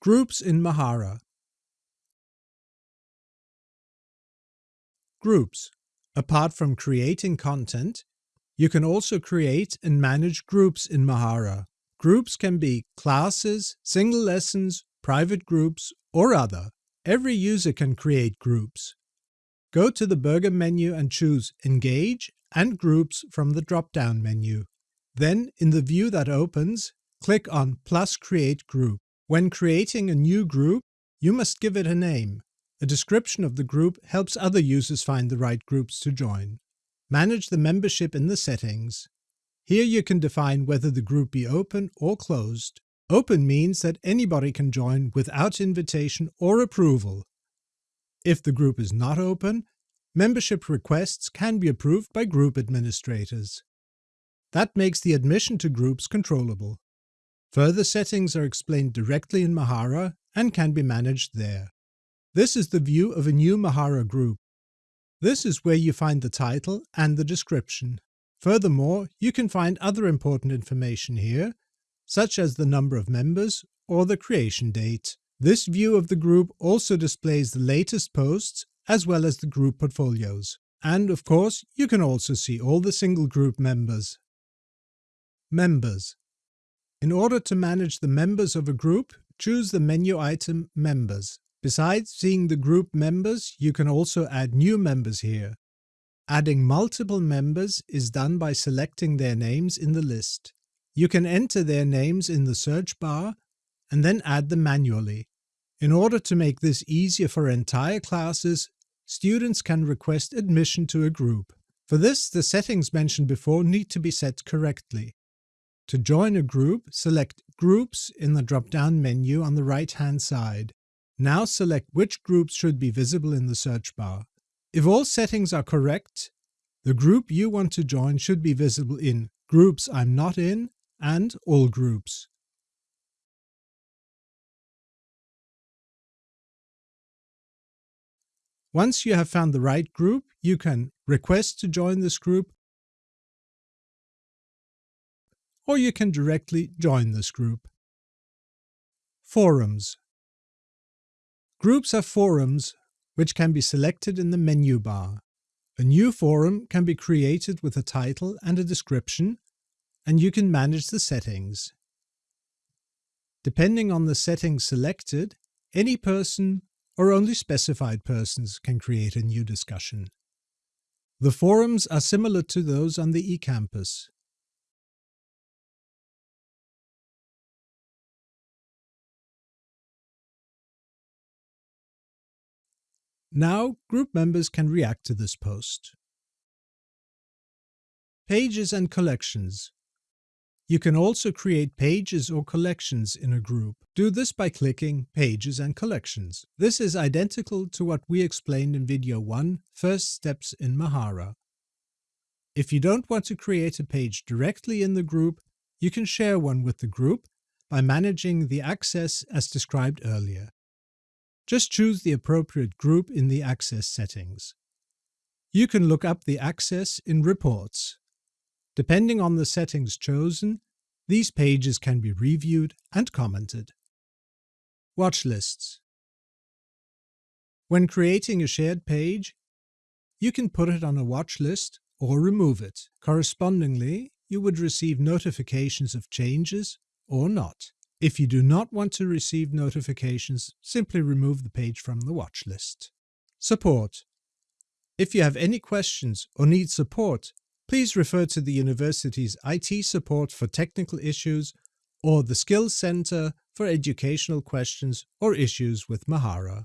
Groups in Mahara Groups. Apart from creating content, you can also create and manage groups in Mahara. Groups can be classes, single lessons, private groups, or other. Every user can create groups. Go to the burger menu and choose Engage and Groups from the drop-down menu. Then, in the view that opens, click on plus Create Group. When creating a new group, you must give it a name. A description of the group helps other users find the right groups to join. Manage the membership in the settings. Here you can define whether the group be open or closed. Open means that anybody can join without invitation or approval. If the group is not open, membership requests can be approved by group administrators. That makes the admission to groups controllable. Further settings are explained directly in Mahara and can be managed there. This is the view of a new Mahara group. This is where you find the title and the description. Furthermore, you can find other important information here, such as the number of members or the creation date. This view of the group also displays the latest posts as well as the group portfolios. And of course, you can also see all the single group members. Members in order to manage the members of a group, choose the menu item Members. Besides seeing the group members, you can also add new members here. Adding multiple members is done by selecting their names in the list. You can enter their names in the search bar and then add them manually. In order to make this easier for entire classes, students can request admission to a group. For this, the settings mentioned before need to be set correctly. To join a group, select Groups in the drop-down menu on the right-hand side. Now select which groups should be visible in the search bar. If all settings are correct, the group you want to join should be visible in Groups I'm not in and All Groups. Once you have found the right group, you can request to join this group or you can directly join this group. Forums Groups are forums which can be selected in the menu bar. A new forum can be created with a title and a description, and you can manage the settings. Depending on the settings selected, any person or only specified persons can create a new discussion. The forums are similar to those on the eCampus. Now group members can react to this post. Pages and collections. You can also create pages or collections in a group. Do this by clicking Pages and Collections. This is identical to what we explained in video 1, First Steps in Mahara. If you don't want to create a page directly in the group, you can share one with the group by managing the access as described earlier. Just choose the appropriate group in the access settings. You can look up the access in Reports. Depending on the settings chosen, these pages can be reviewed and commented. Watch lists. When creating a shared page, you can put it on a watch list or remove it. Correspondingly, you would receive notifications of changes or not. If you do not want to receive notifications, simply remove the page from the watch list. Support. If you have any questions or need support, please refer to the university's IT support for technical issues or the Skills Center for educational questions or issues with Mahara.